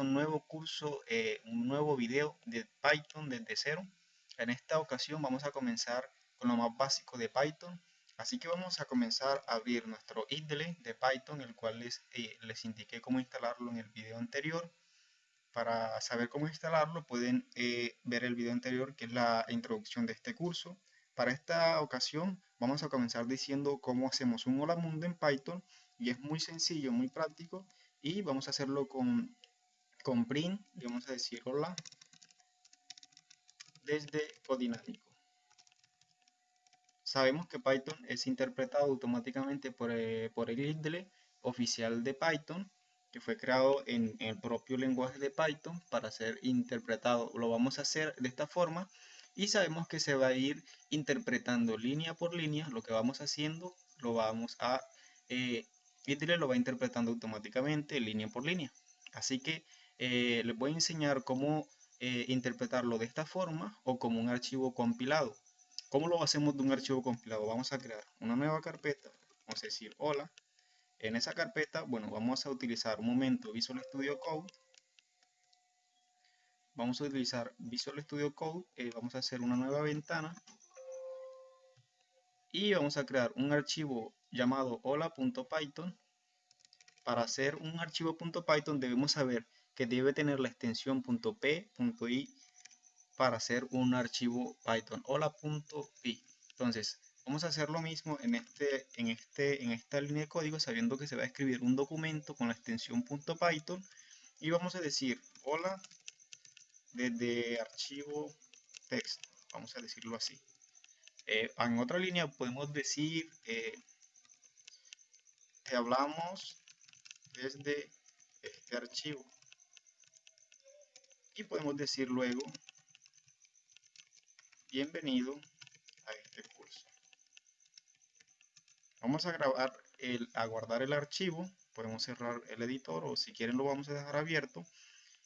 un nuevo curso, eh, un nuevo video de Python desde cero. En esta ocasión vamos a comenzar con lo más básico de Python. Así que vamos a comenzar a abrir nuestro IDLE de Python, el cual les, eh, les indiqué cómo instalarlo en el video anterior. Para saber cómo instalarlo pueden eh, ver el video anterior que es la introducción de este curso. Para esta ocasión vamos a comenzar diciendo cómo hacemos un hola mundo en Python y es muy sencillo, muy práctico y vamos a hacerlo con, con print y vamos a decir hola desde codinámico. Sabemos que Python es interpretado automáticamente por, eh, por el IDLE oficial de Python que fue creado en el propio lenguaje de Python para ser interpretado. Lo vamos a hacer de esta forma y sabemos que se va a ir interpretando línea por línea. Lo que vamos haciendo lo vamos a eh, lo va interpretando automáticamente línea por línea. Así que eh, les voy a enseñar cómo eh, interpretarlo de esta forma o como un archivo compilado. ¿Cómo lo hacemos de un archivo compilado? Vamos a crear una nueva carpeta, vamos a decir hola, en esa carpeta, bueno, vamos a utilizar un momento Visual Studio Code. Vamos a utilizar Visual Studio Code, eh, vamos a hacer una nueva ventana. Y vamos a crear un archivo llamado hola.python. Para hacer un archivo .python debemos saber que debe tener la extensión .p.i para hacer un archivo Python hola.py. Entonces, Vamos a hacer lo mismo en, este, en, este, en esta línea de código sabiendo que se va a escribir un documento con la extensión .python y vamos a decir hola desde archivo text, vamos a decirlo así. Eh, en otra línea podemos decir eh, te hablamos desde este archivo y podemos decir luego bienvenido Vamos a grabar, el, a guardar el archivo, podemos cerrar el editor o si quieren lo vamos a dejar abierto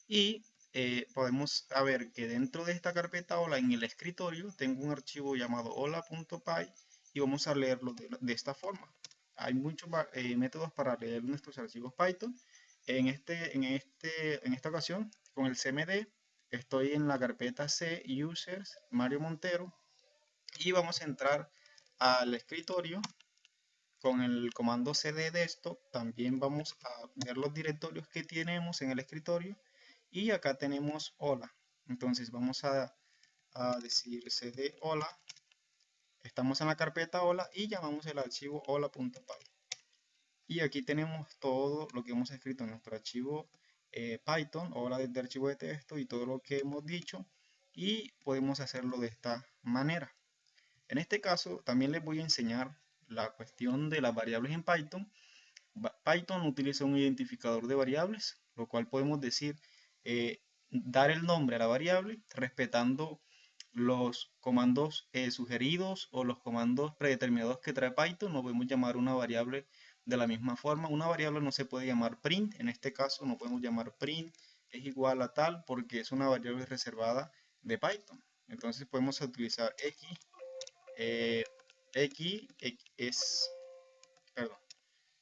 y eh, podemos ver que dentro de esta carpeta hola en el escritorio tengo un archivo llamado hola.py y vamos a leerlo de, esta forma. Hay muchos eh, métodos para leer nuestros archivos Python. En, este, en, este, en esta ocasión, con el CMD, estoy en la carpeta C Users Mario Montero y vamos a entrar al escritorio con el comando cd desktop. También vamos a ver los directorios que tenemos en el escritorio y acá tenemos hola. Entonces vamos a, decir cd hola. Estamos en la carpeta hola y llamamos el archivo hola.py y aquí tenemos todo lo que hemos escrito en nuestro archivo eh, Python, hola desde archivo de texto y todo lo que hemos dicho y podemos hacerlo de esta manera. En este caso también les voy a enseñar la cuestión de las variables en Python, Python utiliza un identificador de variables, lo cual podemos decir eh, dar el nombre a la variable respetando los comandos eh, sugeridos o los comandos predeterminados que trae Python, no podemos llamar una variable de la misma forma. Una variable no se puede llamar print, en este caso no podemos llamar print es igual a tal porque es una variable reservada de Python. Entonces podemos utilizar x eh, x, es,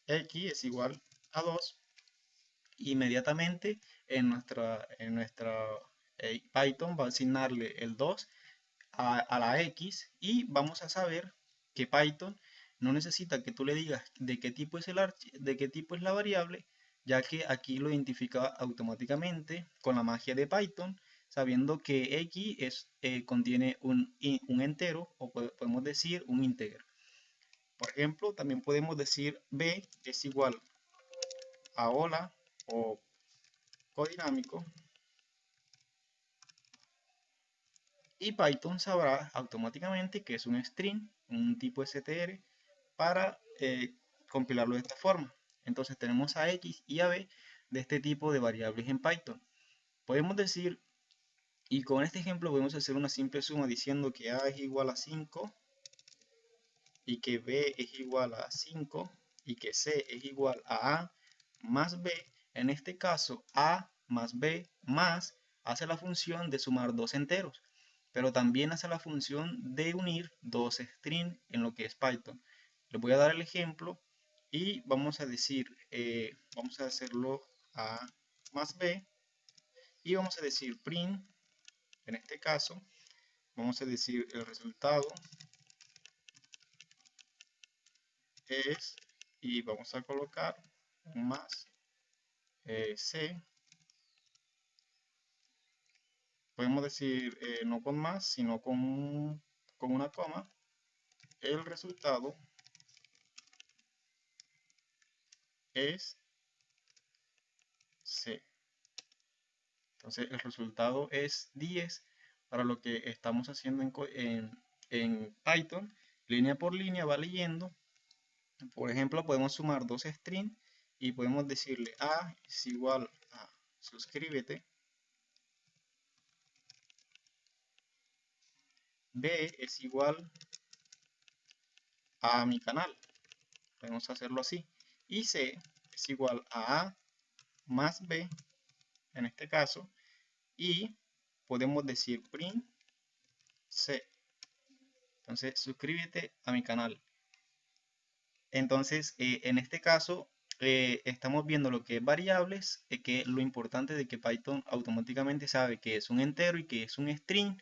x es igual a 2 inmediatamente en nuestra, en nuestra eh, Python va a asignarle el 2 a, la x y vamos a saber que Python no necesita que tú le digas de qué tipo es el de qué tipo es la variable ya que aquí lo identifica automáticamente con la magia de Python sabiendo que x es, eh, contiene un, un, entero o podemos decir un íntegro. Por ejemplo, también podemos decir b es igual a hola o codinámico y Python sabrá automáticamente que es un string, un tipo str para eh, compilarlo de esta forma. Entonces tenemos a x y a b de este tipo de variables en Python. Podemos decir y con este ejemplo podemos hacer una simple suma diciendo que A es igual a 5 y que B es igual a 5 y que C es igual a A más B. En este caso A más B más hace la función de sumar dos enteros, pero también hace la función de unir dos strings en lo que es Python. Les voy a dar el ejemplo y vamos a decir, eh, vamos a hacerlo A más B y vamos a decir print, en este caso, vamos a decir el resultado es, y vamos a colocar más, eh, C, podemos decir eh, no con más, sino con, con una coma, el resultado es C. Entonces el resultado es 10 para lo que estamos haciendo en, en, Python. Línea por línea va leyendo. Por ejemplo, podemos sumar dos strings y podemos decirle A es igual a suscríbete. B es igual a mi canal. Podemos hacerlo así. Y C es igual a A más B, en este caso, y podemos decir print C. Entonces, suscríbete a mi canal. Entonces, eh, en este caso, eh, estamos viendo lo que es variables, eh, que lo importante de que Python automáticamente sabe que es un entero y que es un string.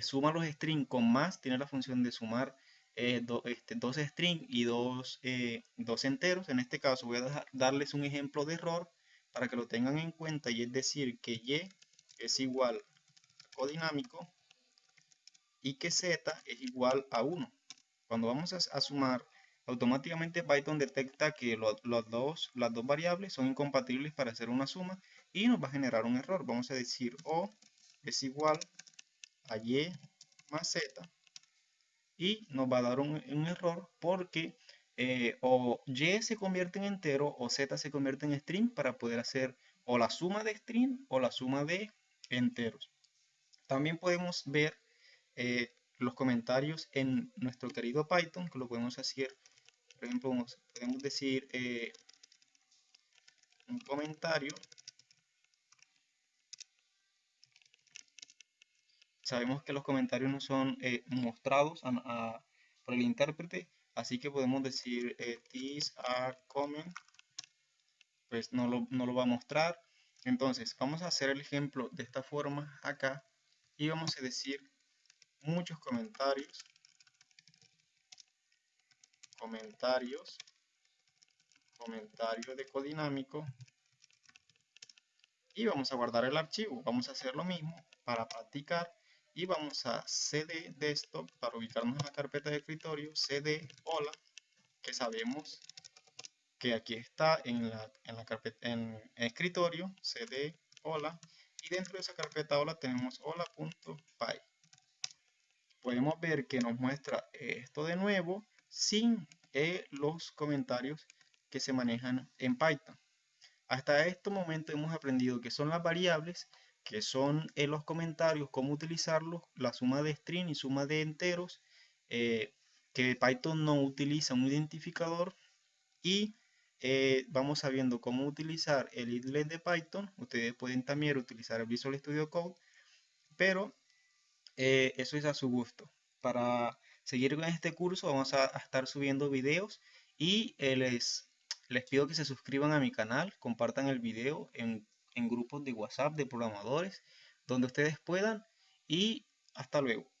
suma los strings con más, tiene la función de sumar este, dos strings y dos, dos enteros. En este caso, voy a darles un ejemplo de error para que lo tengan en cuenta y es decir que y es igual a codinámico y que z es igual a 1. Cuando vamos a, sumar, automáticamente Python detecta que los dos, las dos variables son incompatibles para hacer una suma y nos va a generar un error. Vamos a decir o es igual a y más z y nos va a dar un, error porque eh, o y se convierte en entero o z se convierte en string para poder hacer o la suma de string o la suma de enteros. También podemos ver eh, los comentarios en nuestro querido Python, que lo podemos hacer, por ejemplo, podemos decir eh, un comentario. Sabemos que los comentarios no son mostrados por el intérprete, Así que podemos decir eh, this a comment, pues no lo, no lo va a mostrar. Entonces vamos a hacer el ejemplo de esta forma acá y vamos a decir muchos comentarios, comentarios, comentario de codinámico y vamos a guardar el archivo. Vamos a hacer lo mismo para practicar y vamos a cd desktop para ubicarnos en la carpeta de escritorio cd hola que sabemos que aquí está en la, en la carpeta en, escritorio cd hola y dentro de esa carpeta hola tenemos hola.py podemos ver que nos muestra esto de nuevo sin eh, los comentarios que se manejan en Python. Hasta este momento hemos aprendido que son las variables que son en los comentarios cómo utilizarlos, la suma de string y suma de enteros, eh, que Python no utiliza un identificador y eh, vamos sabiendo cómo utilizar el idle de Python. Ustedes pueden también utilizar el Visual Studio Code, pero eh, eso es a su gusto. Para seguir con este curso vamos a, estar subiendo videos y les, les pido que se suscriban a mi canal, compartan el video en en grupos de WhatsApp de programadores, donde ustedes puedan y hasta luego.